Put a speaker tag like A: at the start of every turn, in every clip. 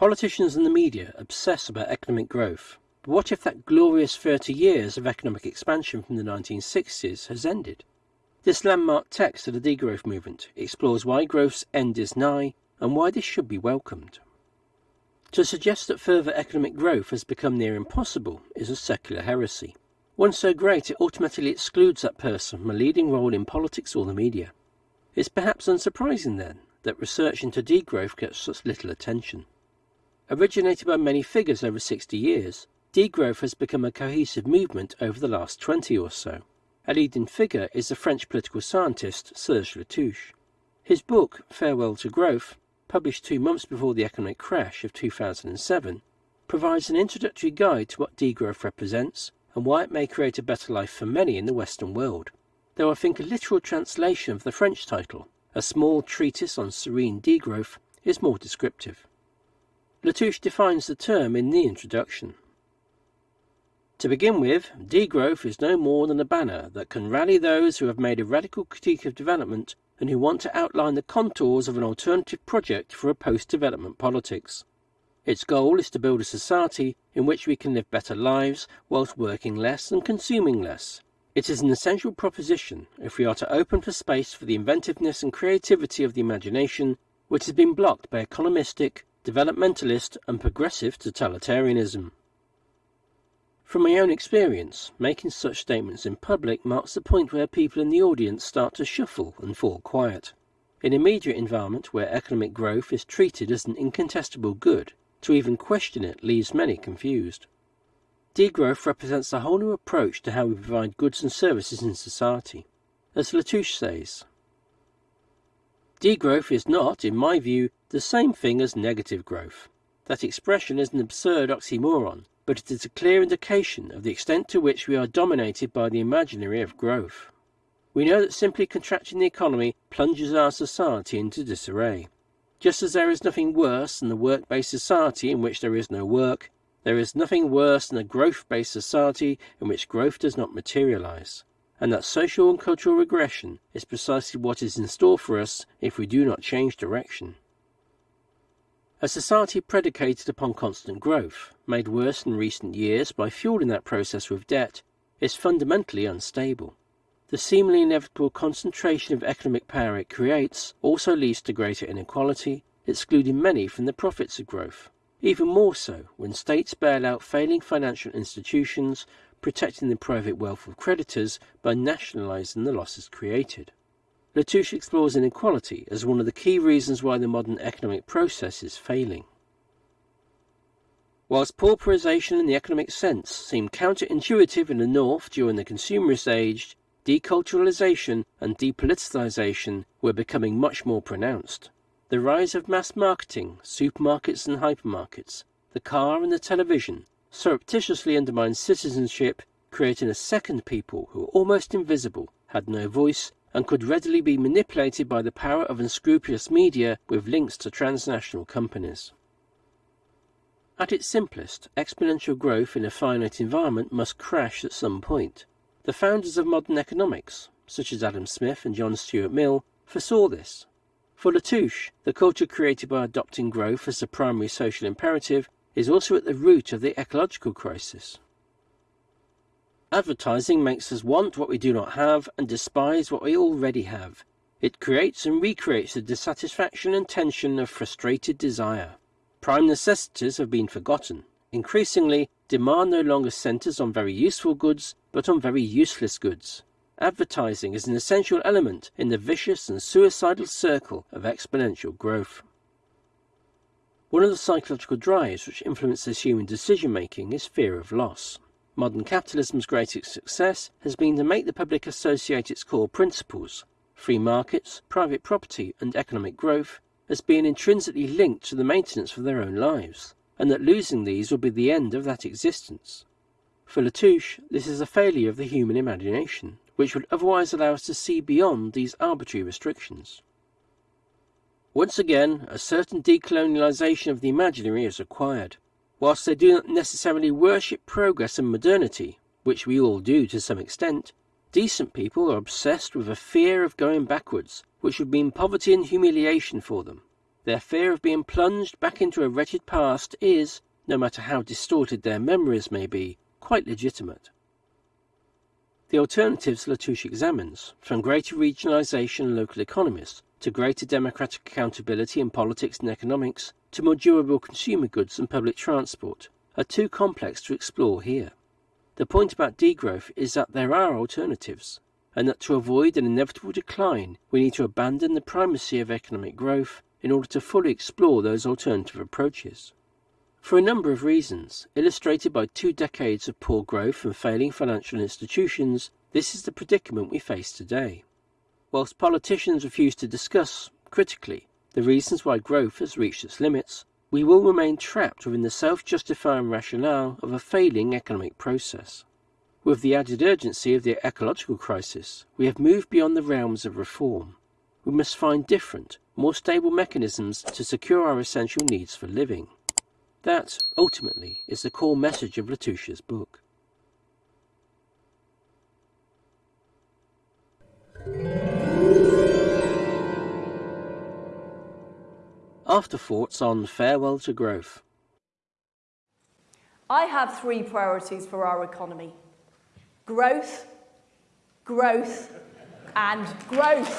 A: Politicians and the media obsess about economic growth, but what if that glorious 30 years of economic expansion from the 1960s has ended? This landmark text of the degrowth movement explores why growth's end is nigh and why this should be welcomed. To suggest that further economic growth has become near impossible is a secular heresy, one so great it automatically excludes that person from a leading role in politics or the media. It's perhaps unsurprising then that research into degrowth gets such little attention. Originated by many figures over 60 years, degrowth has become a cohesive movement over the last 20 or so. A leading figure is the French political scientist Serge Latouche. His book, Farewell to Growth, published two months before the economic crash of 2007, provides an introductory guide to what degrowth represents and why it may create a better life for many in the Western world. Though I think a literal translation of the French title, A Small Treatise on Serene Degrowth, is more descriptive. Latouche defines the term in the introduction. To begin with, degrowth is no more than a banner that can rally those who have made a radical critique of development and who want to outline the contours of an alternative project for a post-development politics. Its goal is to build a society in which we can live better lives whilst working less and consuming less. It is an essential proposition if we are to open for space for the inventiveness and creativity of the imagination, which has been blocked by economistic, developmentalist and progressive totalitarianism. From my own experience, making such statements in public marks the point where people in the audience start to shuffle and fall quiet. In a media environment where economic growth is treated as an incontestable good, to even question it leaves many confused. Degrowth represents a whole new approach to how we provide goods and services in society. As Latouche says, Degrowth is not, in my view, the same thing as negative growth. That expression is an absurd oxymoron but it is a clear indication of the extent to which we are dominated by the imaginary of growth. We know that simply contracting the economy plunges our society into disarray. Just as there is nothing worse than a work-based society in which there is no work, there is nothing worse than a growth-based society in which growth does not materialize, and that social and cultural regression is precisely what is in store for us if we do not change direction. A society predicated upon constant growth, made worse in recent years by fueling that process with debt, is fundamentally unstable. The seemingly inevitable concentration of economic power it creates also leads to greater inequality, excluding many from the profits of growth. Even more so when states bail out failing financial institutions, protecting the private wealth of creditors by nationalizing the losses created. Latouche explores inequality as one of the key reasons why the modern economic process is failing. Whilst pauperization in the economic sense seemed counterintuitive in the North during the consumerist age, deculturalization and depoliticization were becoming much more pronounced. The rise of mass marketing, supermarkets and hypermarkets, the car and the television surreptitiously undermined citizenship, creating a second people who were almost invisible, had no voice, and could readily be manipulated by the power of unscrupulous media with links to transnational companies. At its simplest, exponential growth in a finite environment must crash at some point. The founders of modern economics, such as Adam Smith and John Stuart Mill, foresaw this. For Latouche, the culture created by adopting growth as the primary social imperative is also at the root of the ecological crisis. Advertising makes us want what we do not have and despise what we already have. It creates and recreates the dissatisfaction and tension of frustrated desire. Prime necessities have been forgotten. Increasingly, demand no longer centers on very useful goods, but on very useless goods. Advertising is an essential element in the vicious and suicidal circle of exponential growth. One of the psychological drives which influences human decision making is fear of loss. Modern capitalism's greatest success has been to make the public associate its core principles, free markets, private property and economic growth, as being intrinsically linked to the maintenance of their own lives, and that losing these will be the end of that existence. For Latouche, this is a failure of the human imagination, which would otherwise allow us to see beyond these arbitrary restrictions. Once again, a certain decolonialization of the imaginary is required, Whilst they do not necessarily worship progress and modernity, which we all do to some extent, decent people are obsessed with a fear of going backwards, which would mean poverty and humiliation for them. Their fear of being plunged back into a wretched past is, no matter how distorted their memories may be, quite legitimate. The alternatives Latouche examines, from greater regionalisation and local economies to greater democratic accountability in politics and economics to more durable consumer goods and public transport, are too complex to explore here. The point about degrowth is that there are alternatives, and that to avoid an inevitable decline, we need to abandon the primacy of economic growth in order to fully explore those alternative approaches. For a number of reasons, illustrated by two decades of poor growth and failing financial institutions, this is the predicament we face today. Whilst politicians refuse to discuss, critically, the reasons why growth has reached its limits, we will remain trapped within the self-justifying rationale of a failing economic process. With the added urgency of the ecological crisis, we have moved beyond the realms of reform. We must find different, more stable mechanisms to secure our essential needs for living. That, ultimately, is the core message of Latouche's book. Afterthoughts on Farewell to Growth.
B: I have three priorities for our economy. Growth, growth, and growth.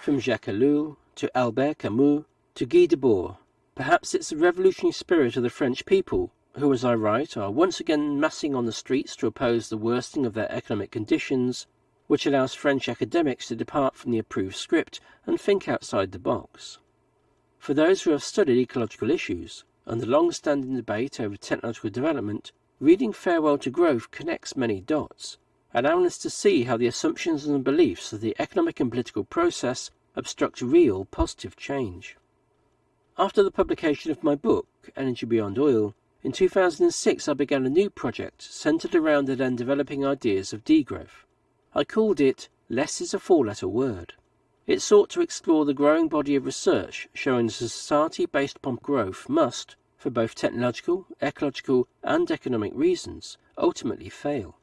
A: From Jacques Ellul to Albert Camus to Guy Debord, perhaps it's the revolutionary spirit of the French people, who, as I write, are once again massing on the streets to oppose the worsening of their economic conditions, which allows French academics to depart from the approved script and think outside the box. For those who have studied ecological issues and the long-standing debate over technological development, reading Farewell to Growth connects many dots, allowing us to see how the assumptions and beliefs of the economic and political process obstruct real positive change. After the publication of my book, Energy Beyond Oil, in 2006 I began a new project centered around the then developing ideas of degrowth. I called it Less is a Four-Letter Word. It sought to explore the growing body of research showing that a society based upon growth must, for both technological, ecological and economic reasons, ultimately fail.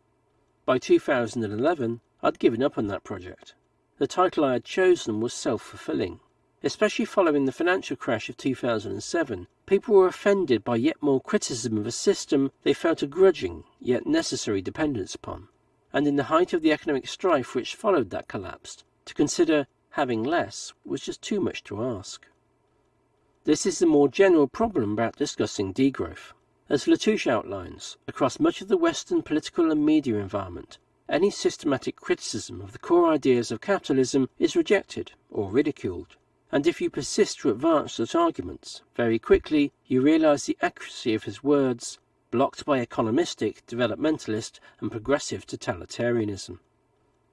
A: By 2011, I'd given up on that project. The title I had chosen was self-fulfilling. Especially following the financial crash of 2007, people were offended by yet more criticism of a system they felt a grudging, yet necessary dependence upon. And in the height of the economic strife which followed that collapse, to consider having less was just too much to ask. This is the more general problem about discussing degrowth. As Latouche outlines, across much of the Western political and media environment, any systematic criticism of the core ideas of capitalism is rejected or ridiculed. And if you persist to advance such arguments, very quickly you realize the accuracy of his words, blocked by economistic, developmentalist, and progressive totalitarianism.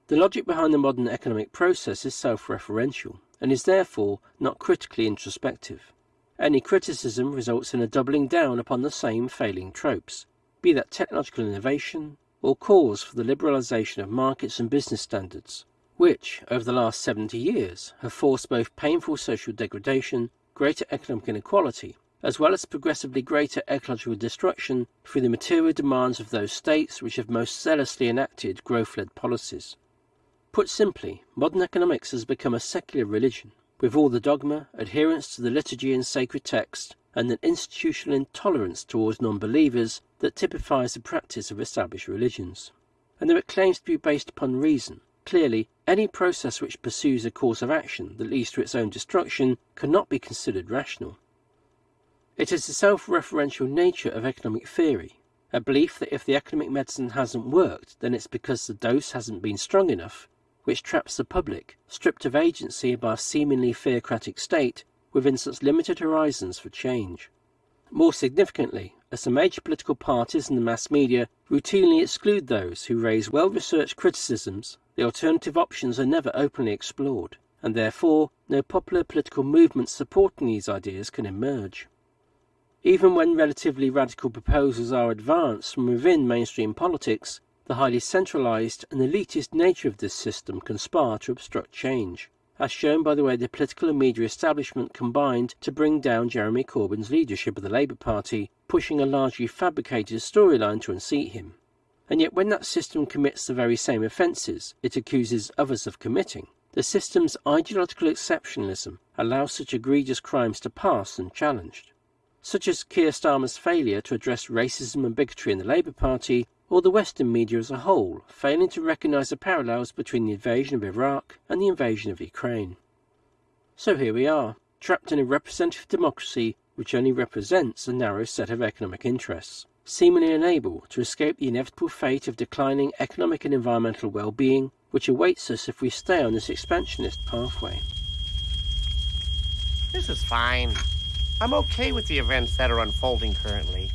A: The logic behind the modern economic process is self-referential, and is therefore not critically introspective. Any criticism results in a doubling down upon the same failing tropes, be that technological innovation or calls for the liberalisation of markets and business standards, which, over the last 70 years, have forced both painful social degradation, greater economic inequality, as well as progressively greater ecological destruction through the material demands of those states which have most zealously enacted growth-led policies. Put simply, modern economics has become a secular religion, with all the dogma, adherence to the liturgy and sacred text, and an institutional intolerance towards non-believers that typifies the practice of established religions. And though it claims to be based upon reason, clearly any process which pursues a course of action that leads to its own destruction cannot be considered rational. It is the self-referential nature of economic theory, a belief that if the economic medicine hasn't worked, then it's because the dose hasn't been strong enough, which traps the public, stripped of agency by a seemingly theocratic state, within such limited horizons for change. More significantly, as the major political parties and the mass media routinely exclude those who raise well-researched criticisms, the alternative options are never openly explored, and therefore no popular political movements supporting these ideas can emerge. Even when relatively radical proposals are advanced from within mainstream politics, the highly centralised and elitist nature of this system conspire to obstruct change, as shown by the way the political and media establishment combined to bring down Jeremy Corbyn's leadership of the Labour Party, pushing a largely fabricated storyline to unseat him. And yet when that system commits the very same offences it accuses others of committing, the system's ideological exceptionalism allows such egregious crimes to pass unchallenged, such as Keir Starmer's failure to address racism and bigotry in the Labour Party, or the Western media as a whole failing to recognise the parallels between the invasion of Iraq and the invasion of Ukraine. So here we are, trapped in a representative democracy which only represents a narrow set of economic interests, seemingly unable to escape the inevitable fate of declining economic and environmental well-being which awaits us if we stay on this expansionist pathway.
C: This is fine. I'm okay with the events that are unfolding currently.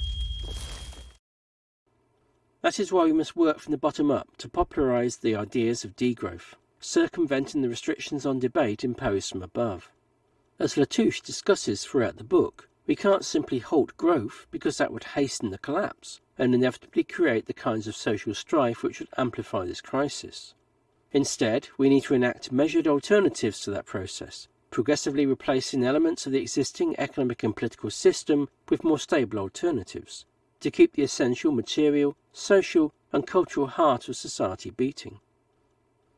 A: That is why we must work from the bottom up to popularise the ideas of degrowth, circumventing the restrictions on debate imposed from above. As Latouche discusses throughout the book, we can't simply halt growth because that would hasten the collapse and inevitably create the kinds of social strife which would amplify this crisis. Instead, we need to enact measured alternatives to that process, progressively replacing elements of the existing economic and political system with more stable alternatives, to keep the essential material, social, and cultural heart of society beating.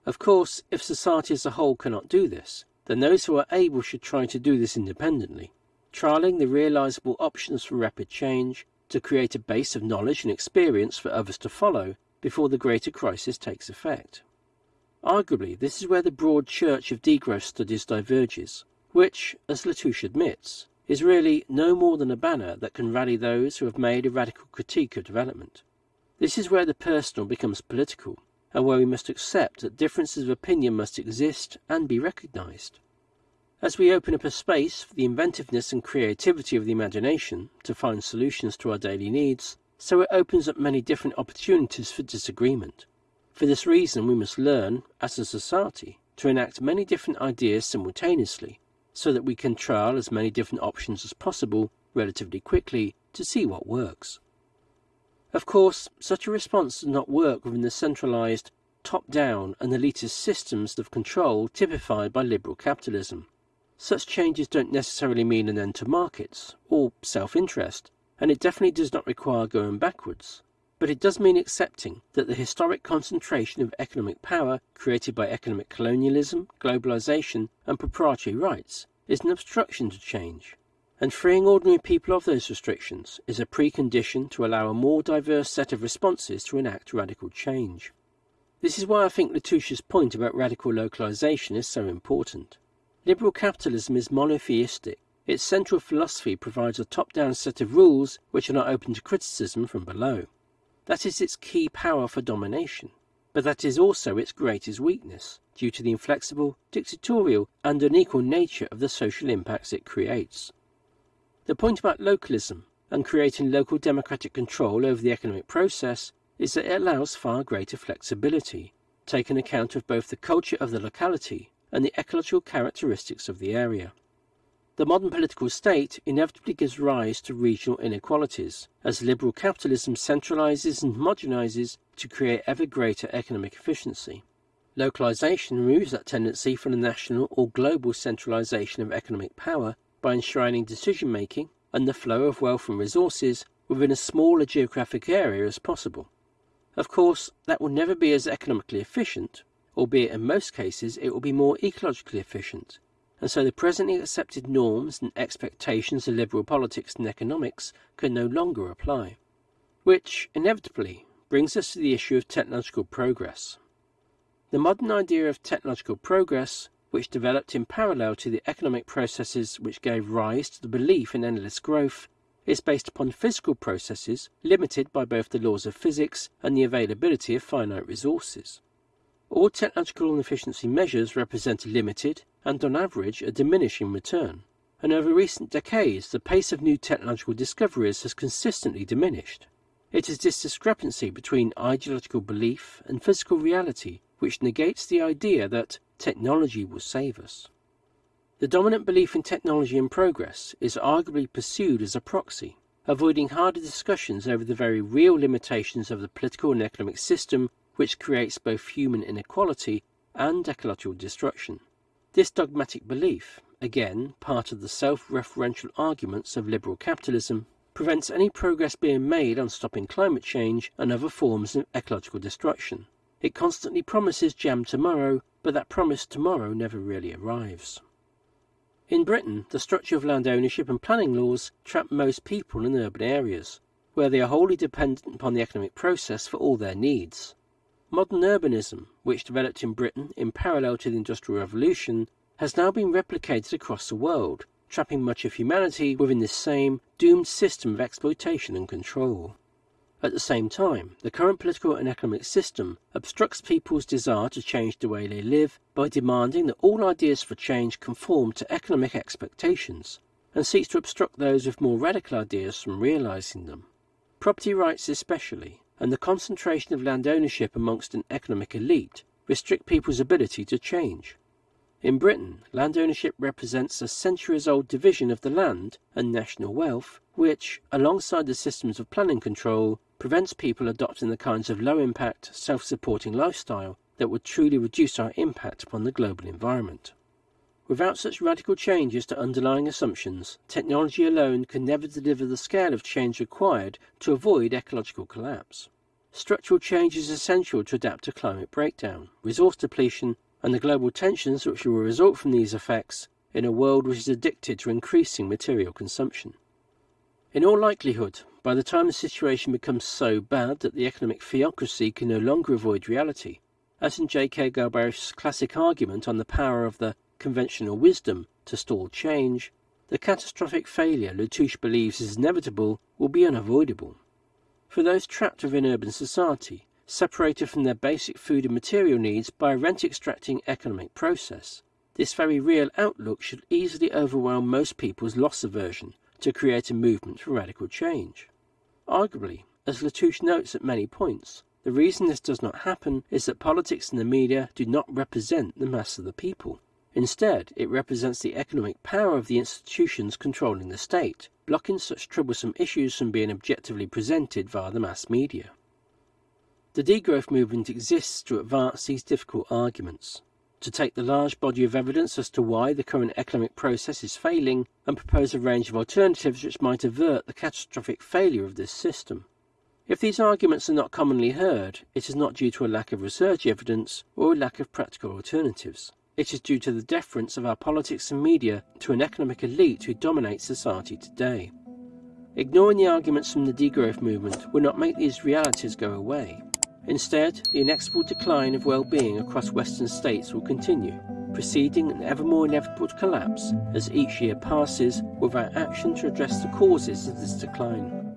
A: Of course, if society as a whole cannot do this, then those who are able should try to do this independently, trialling the realizable options for rapid change to create a base of knowledge and experience for others to follow before the greater crisis takes effect. Arguably, this is where the broad church of degrowth studies diverges, which, as Latouche admits, is really no more than a banner that can rally those who have made a radical critique of development. This is where the personal becomes political, and where we must accept that differences of opinion must exist and be recognized. As we open up a space for the inventiveness and creativity of the imagination to find solutions to our daily needs, so it opens up many different opportunities for disagreement. For this reason, we must learn, as a society, to enact many different ideas simultaneously, so that we can trial as many different options as possible relatively quickly to see what works. Of course, such a response does not work within the centralized, top-down and elitist systems of control typified by liberal capitalism. Such changes don't necessarily mean an end to markets, or self-interest, and it definitely does not require going backwards. But it does mean accepting that the historic concentration of economic power created by economic colonialism, globalization, and proprietary rights is an obstruction to change. And freeing ordinary people of those restrictions is a precondition to allow a more diverse set of responses to enact radical change. This is why I think Latouche's point about radical localization is so important. Liberal capitalism is monotheistic. Its central philosophy provides a top-down set of rules which are not open to criticism from below. That is its key power for domination. But that is also its greatest weakness, due to the inflexible, dictatorial, and unequal nature of the social impacts it creates. The point about localism and creating local democratic control over the economic process is that it allows far greater flexibility, taking account of both the culture of the locality and the ecological characteristics of the area. The modern political state inevitably gives rise to regional inequalities, as liberal capitalism centralizes and homogenizes to create ever greater economic efficiency. Localization removes that tendency from the national or global centralization of economic power by enshrining decision making and the flow of wealth and resources within a geographic area as possible. Of course, that will never be as economically efficient, albeit in most cases it will be more ecologically efficient, and so the presently accepted norms and expectations of liberal politics and economics can no longer apply. Which, inevitably, brings us to the issue of technological progress. The modern idea of technological progress, which developed in parallel to the economic processes which gave rise to the belief in endless growth, is based upon physical processes limited by both the laws of physics and the availability of finite resources. All technological efficiency measures represent a limited and, on average, a diminishing return. And over recent decades, the pace of new technological discoveries has consistently diminished. It is this discrepancy between ideological belief and physical reality which negates the idea that technology will save us. The dominant belief in technology and progress is arguably pursued as a proxy, avoiding harder discussions over the very real limitations of the political and economic system which creates both human inequality and ecological destruction. This dogmatic belief, again part of the self-referential arguments of liberal capitalism, prevents any progress being made on stopping climate change and other forms of ecological destruction. It constantly promises jam tomorrow, but that promised tomorrow never really arrives. In Britain, the structure of land ownership and planning laws trap most people in urban areas, where they are wholly dependent upon the economic process for all their needs. Modern urbanism, which developed in Britain in parallel to the Industrial Revolution, has now been replicated across the world, trapping much of humanity within this same doomed system of exploitation and control. At the same time, the current political and economic system obstructs people's desire to change the way they live by demanding that all ideas for change conform to economic expectations, and seeks to obstruct those with more radical ideas from realizing them. Property rights especially, and the concentration of land ownership amongst an economic elite, restrict people's ability to change. In Britain, land ownership represents a centuries-old division of the land and national wealth, which, alongside the systems of planning control, prevents people adopting the kinds of low-impact, self-supporting lifestyle that would truly reduce our impact upon the global environment. Without such radical changes to underlying assumptions, technology alone can never deliver the scale of change required to avoid ecological collapse. Structural change is essential to adapt to climate breakdown, resource depletion, and the global tensions which will result from these effects in a world which is addicted to increasing material consumption. In all likelihood, by the time the situation becomes so bad that the economic theocracy can no longer avoid reality, as in J.K. Galbraith's classic argument on the power of the conventional wisdom to stall change, the catastrophic failure Latouche believes is inevitable will be unavoidable. For those trapped within urban society, separated from their basic food and material needs by a rent-extracting economic process. This very real outlook should easily overwhelm most people's loss aversion to create a movement for radical change. Arguably, as Latouche notes at many points, the reason this does not happen is that politics and the media do not represent the mass of the people. Instead, it represents the economic power of the institutions controlling the state, blocking such troublesome issues from being objectively presented via the mass media. The degrowth movement exists to advance these difficult arguments, to take the large body of evidence as to why the current economic process is failing and propose a range of alternatives which might avert the catastrophic failure of this system. If these arguments are not commonly heard, it is not due to a lack of research evidence or a lack of practical alternatives. It is due to the deference of our politics and media to an economic elite who dominate society today. Ignoring the arguments from the degrowth movement will not make these realities go away. Instead, the inexorable decline of well-being across Western states will continue, preceding an ever more inevitable collapse as each year passes without action to address the causes of this decline.